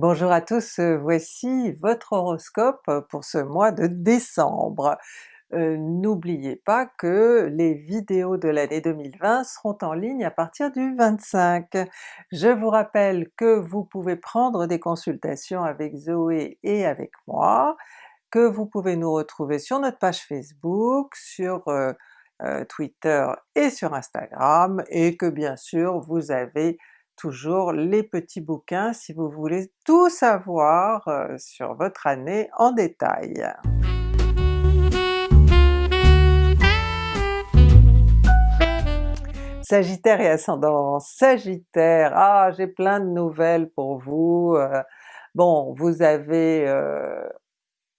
Bonjour à tous, euh, voici votre horoscope pour ce mois de décembre. Euh, N'oubliez pas que les vidéos de l'année 2020 seront en ligne à partir du 25. Je vous rappelle que vous pouvez prendre des consultations avec Zoé et avec moi, que vous pouvez nous retrouver sur notre page Facebook, sur euh, Twitter et sur Instagram, et que bien sûr vous avez toujours les petits bouquins si vous voulez tout savoir euh, sur votre année en détail. Sagittaire et ascendant Sagittaire, ah j'ai plein de nouvelles pour vous. Euh, bon, vous avez... Euh,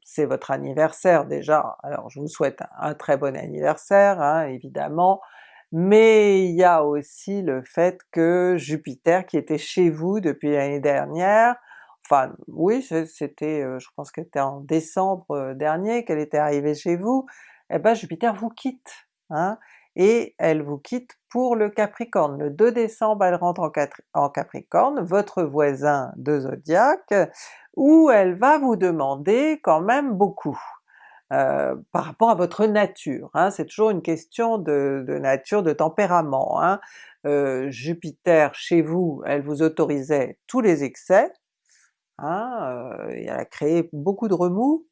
c'est votre anniversaire déjà, alors je vous souhaite un, très bon anniversaire hein, évidemment, mais il y a aussi le fait que Jupiter qui était chez vous depuis l'année dernière, enfin oui c'était, euh, je pense qu'elle était en décembre euh, dernier qu'elle était arrivée chez vous, eh ben Jupiter vous quitte, hein, et elle vous quitte pour le Capricorne. Le 2 décembre elle rentre en, Capricorne, votre voisin de zodiaque, où elle va vous demander quand même beaucoup. Euh, par rapport à votre nature. Hein. C'est toujours une question de, nature, de tempérament. Hein. Euh, Jupiter chez vous, elle vous autorisait tous les excès, hein, euh, elle a créé beaucoup de remous,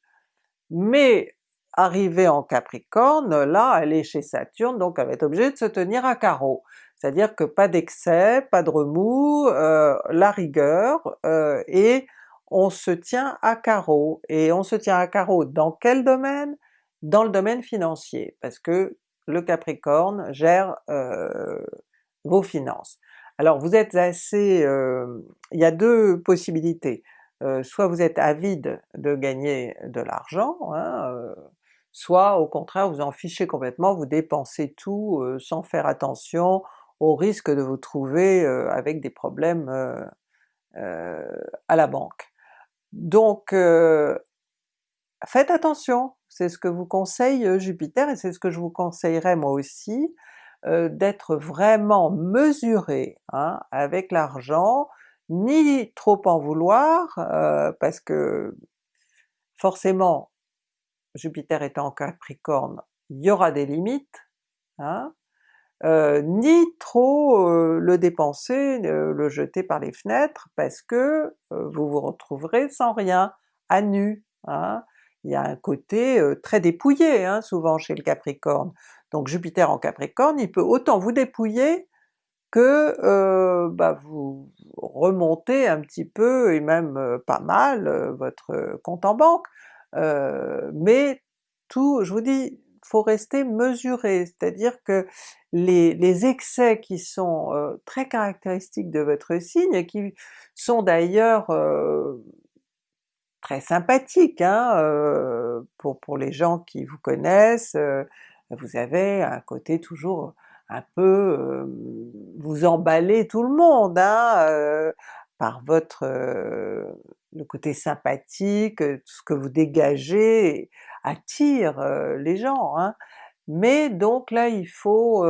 mais arrivée en Capricorne, là elle est chez Saturne, donc elle va être obligée de se tenir à carreau. C'est-à-dire que pas d'excès, pas de remous, la rigueur, et on se tient à carreau, et on se tient à carreau dans quel domaine? Dans le domaine financier, parce que le Capricorne gère euh, vos finances. Alors vous êtes assez... Euh, il y a deux possibilités, euh, soit vous êtes avide de gagner de l'argent, hein, soit au contraire vous en fichez complètement, vous dépensez tout sans faire attention au risque de vous trouver avec des problèmes à la banque. Donc euh, faites attention, c'est ce que vous conseille euh, Jupiter et c'est ce que je vous conseillerais moi aussi, euh, d'être vraiment mesuré hein, avec l'argent, ni trop en vouloir, parce que forcément Jupiter étant en Capricorne, il y aura des limites, hein, ni trop le dépenser, le jeter par les fenêtres, parce que vous vous retrouverez sans rien, à nu. Hein. Il y a un côté très dépouillé hein, souvent chez le Capricorne. Donc Jupiter en Capricorne, il peut autant vous dépouiller que bah, vous remontez un petit peu, et même pas mal, votre compte en banque. mais tout, je vous dis, faut rester mesuré, c'est-à-dire que les, excès qui sont euh, très caractéristiques de votre signe, et qui sont d'ailleurs euh, très sympathiques hein, euh, pour, pour les gens qui vous connaissent, vous avez un côté toujours un peu... vous emballez tout le monde hein, par votre... le côté sympathique, tout ce que vous dégagez attire les gens. Hein. Mais donc là il faut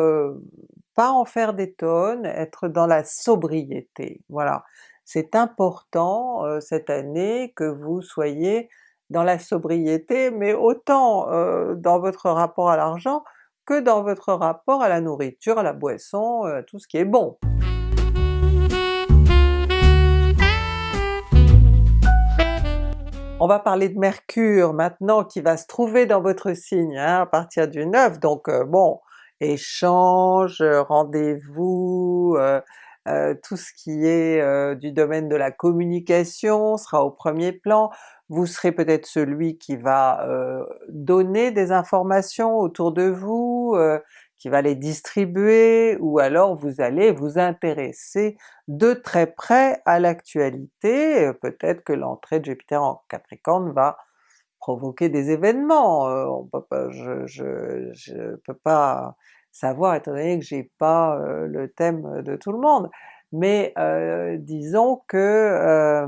pas en faire des tonnes, être dans la sobriété, voilà. C'est important cette année que vous soyez dans la sobriété, mais autant dans votre rapport à l'argent que dans votre rapport à la nourriture, à la boisson, tout ce qui est bon. On va parler de Mercure maintenant qui va se trouver dans votre signe hein, à partir du 9, donc euh, bon, échange, rendez-vous, euh, euh, tout ce qui est du domaine de la communication sera au premier plan, vous serez peut-être celui qui va donner des informations autour de vous, qui va les distribuer, ou alors vous allez vous intéresser de très près à l'actualité, euh, peut-être que l'entrée de Jupiter en Capricorne va provoquer des événements, euh, on peut pas, je, je, peux pas savoir étant donné que j'ai pas euh, le thème de tout le monde, mais disons que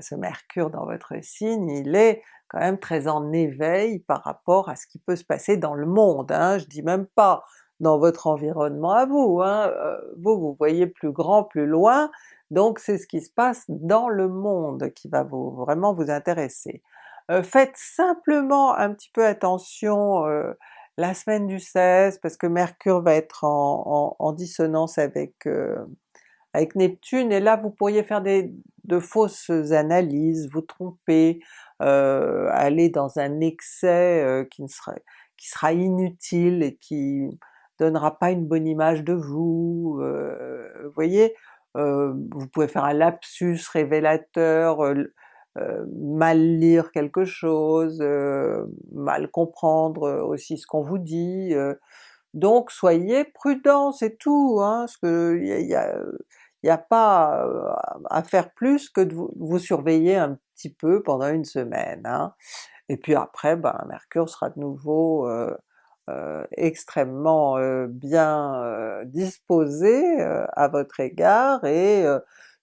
ce Mercure dans votre signe, il est quand même très en éveil par rapport à ce qui peut se passer dans le monde. Hein. Je dis même pas dans votre environnement à vous, hein. vous, vous voyez plus grand, plus loin, donc c'est ce qui se passe dans le monde qui va vous vraiment vous intéresser. faites simplement un petit peu attention la semaine du 16 parce que Mercure va être en, dissonance avec, avec Neptune et là vous pourriez faire des, de fausses analyses, vous tromper, aller dans un excès qui, ne sera, qui sera inutile et qui donnera pas une bonne image de vous, vous voyez? vous pouvez faire un lapsus révélateur, mal lire quelque chose, mal comprendre aussi ce qu'on vous dit, donc soyez prudents, c'est tout, hein, parce que pas à faire plus que de vous, surveiller un petit peu pendant une semaine. Hein. Et puis après, ben, Mercure sera de nouveau extrêmement bien disposé à votre égard et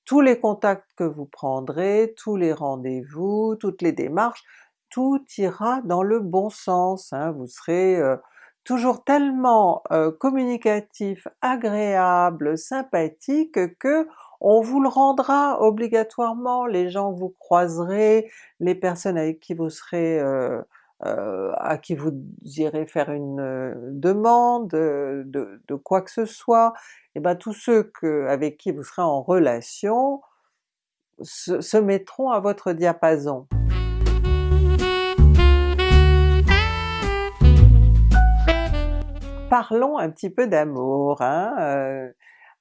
tous les contacts que vous prendrez, tous les rendez-vous, toutes les démarches, tout ira dans le bon sens, hein. vous serez toujours tellement euh, communicatif, agréable, sympathique que on vous le rendra obligatoirement, les gens que vous croiserez, les personnes avec qui vous serez euh, à qui vous irez faire une demande de, de, quoi que ce soit, et ben tous ceux que, avec qui vous serez en relation se, mettront à votre diapason. Parlons un petit peu d'amour, hein, euh,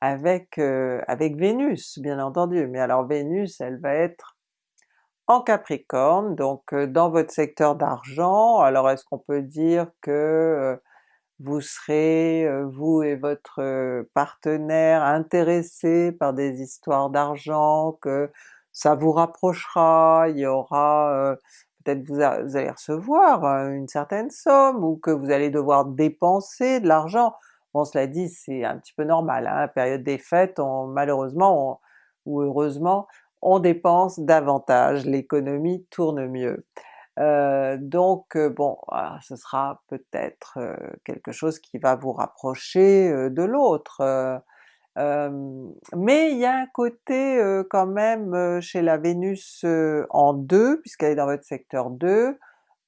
avec, euh, avec Vénus bien entendu, mais alors Vénus elle va être en Capricorne, donc euh, dans votre secteur d'argent, alors est-ce qu'on peut dire que vous serez, vous et votre partenaire, intéressés par des histoires d'argent, que ça vous rapprochera, il y aura peut-être vous, vous, allez recevoir une certaine somme, ou que vous allez devoir dépenser de l'argent. Bon cela dit c'est un petit peu normal, hein, période des fêtes, on, malheureusement ou heureusement, on dépense davantage, l'économie tourne mieux. Euh, donc bon, ah, ce sera peut-être quelque chose qui va vous rapprocher de l'autre. Mais il y a un côté quand même chez la Vénus en 2, puisqu'elle est dans votre secteur 2,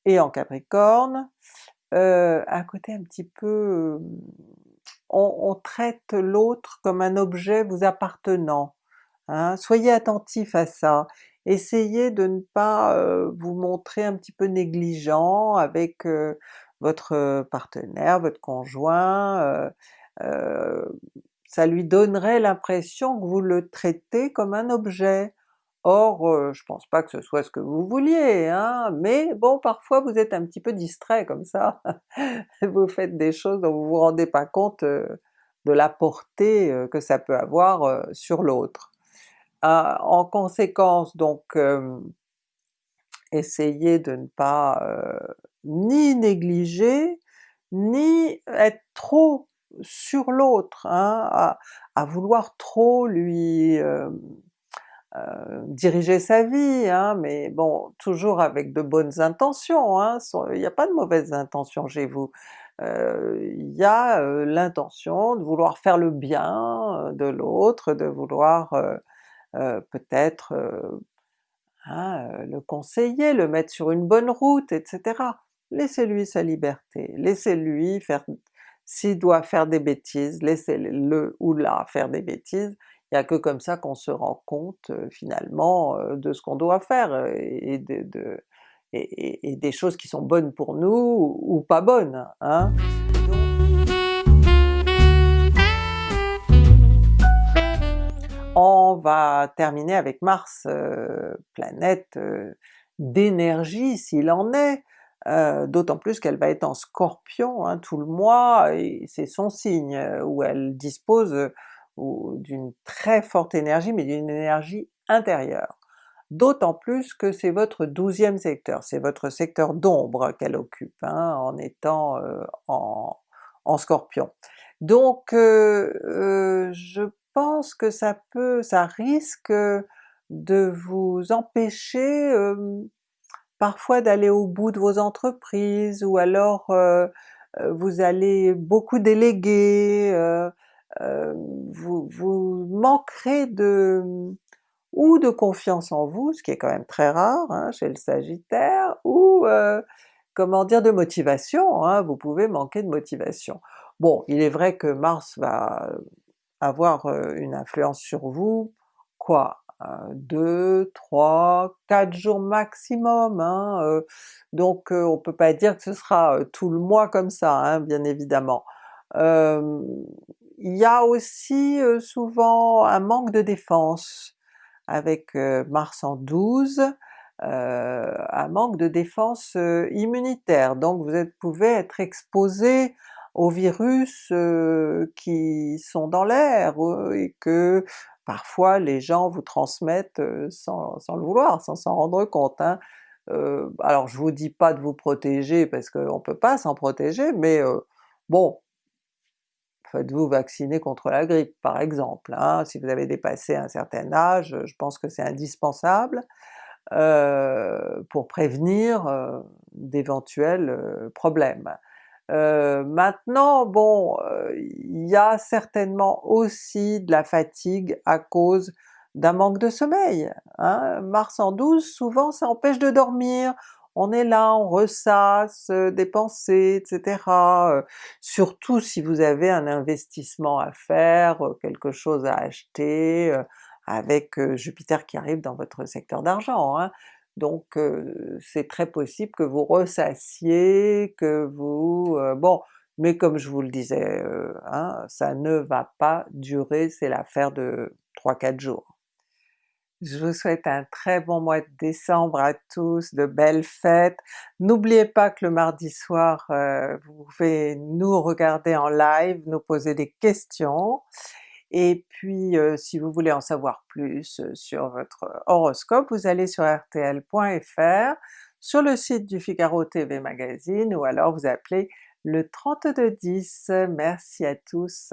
et en Capricorne, un côté un petit peu... On, traite l'autre comme un objet vous appartenant, hein? soyez attentif à ça, essayez de ne pas vous montrer un petit peu négligent avec votre partenaire, votre conjoint, ça lui donnerait l'impression que vous le traitez comme un objet. Or, je pense pas que ce soit ce que vous vouliez, hein, mais bon parfois vous êtes un petit peu distrait comme ça, vous faites des choses dont vous vous rendez pas compte de la portée que ça peut avoir sur l'autre en conséquence donc essayez de ne pas ni négliger, ni être trop sur l'autre, hein, à, vouloir trop lui diriger sa vie, hein, mais bon, toujours avec de bonnes intentions, hein, il n'y a pas de mauvaises intentions chez vous. Il y a l'intention de vouloir faire le bien de l'autre, de vouloir euh, peut-être euh, euh, le conseiller, le mettre sur une bonne route, etc. Laissez-lui sa liberté, laissez-lui faire, s'il doit faire des bêtises, laissez-le ou la faire des bêtises, il n'y a que comme ça qu'on se rend compte finalement de ce qu'on doit faire et, de, et, des choses qui sont bonnes pour nous ou pas bonnes. Hein. On va terminer avec Mars, planète d'énergie s'il en est, euh, d'autant plus qu'elle va être en Scorpion hein, tout le mois, c'est son signe où elle dispose d'une très forte énergie, mais d'une énergie intérieure. D'autant plus que c'est votre douzième secteur, c'est votre secteur d'ombre qu'elle occupe hein, en étant en, en, Scorpion. Donc je pense que ça peut, ça risque de vous empêcher parfois d'aller au bout de vos entreprises, ou alors vous allez beaucoup déléguer, vous, vous manquerez de ou de confiance en vous, ce qui est quand même très rare hein, chez le Sagittaire, ou comment dire, de motivation, hein, vous pouvez manquer de motivation. Bon, il est vrai que Mars va avoir une influence sur vous, quoi? 2, 3, 4 jours maximum, hein, donc on peut pas dire que ce sera tout le mois comme ça, hein, bien évidemment. il y a aussi souvent un manque de défense avec Mars en 12, un manque de défense immunitaire, donc vous pouvez être exposé aux virus qui sont dans l'air et que parfois les gens vous transmettent sans, le vouloir, sans s'en rendre compte. Hein. alors je vous dis pas de vous protéger parce qu'on peut pas s'en protéger, mais bon, faites-vous vacciner contre la grippe par exemple, hein. si vous avez dépassé un certain âge, je pense que c'est indispensable pour prévenir d'éventuels problèmes. Euh, maintenant, bon, euh, il y a certainement aussi de la fatigue à cause d'un manque de sommeil. Hein? Mars en 12, souvent ça empêche de dormir, on est là, on ressasse euh, des pensées, etc. surtout si vous avez un investissement à faire, quelque chose à acheter, avec Jupiter qui arrive dans votre secteur d'argent. Hein donc c'est très possible que vous ressassiez, que vous... bon, mais comme je vous le disais, hein, ça ne va pas durer, c'est l'affaire de 3-4 jours. Je vous souhaite un très bon mois de décembre à tous, de belles fêtes. N'oubliez pas que le mardi soir, vous pouvez nous regarder en live, nous poser des questions, et puis si vous voulez en savoir plus sur votre horoscope, vous allez sur rtl.fr, sur le site du Figaro TV Magazine, ou alors vous appelez le 3210. Merci à tous!